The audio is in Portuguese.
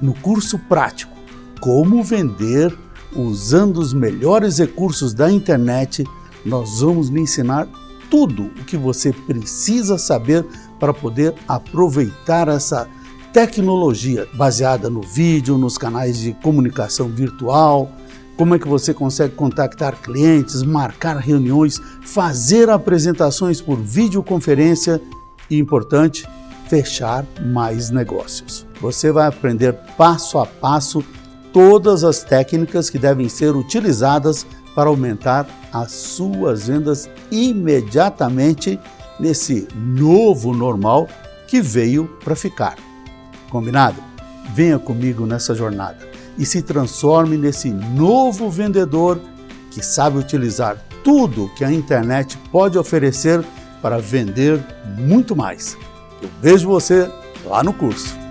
No curso prático, como vender usando os melhores recursos da internet, nós vamos lhe ensinar tudo o que você precisa saber para poder aproveitar essa tecnologia baseada no vídeo, nos canais de comunicação virtual, como é que você consegue contactar clientes, marcar reuniões, fazer apresentações por videoconferência e, importante, fechar mais negócios. Você vai aprender passo a passo todas as técnicas que devem ser utilizadas para aumentar as suas vendas imediatamente nesse novo normal que veio para ficar. Combinado? Venha comigo nessa jornada e se transforme nesse novo vendedor que sabe utilizar tudo que a internet pode oferecer para vender muito mais. Eu vejo você lá no curso.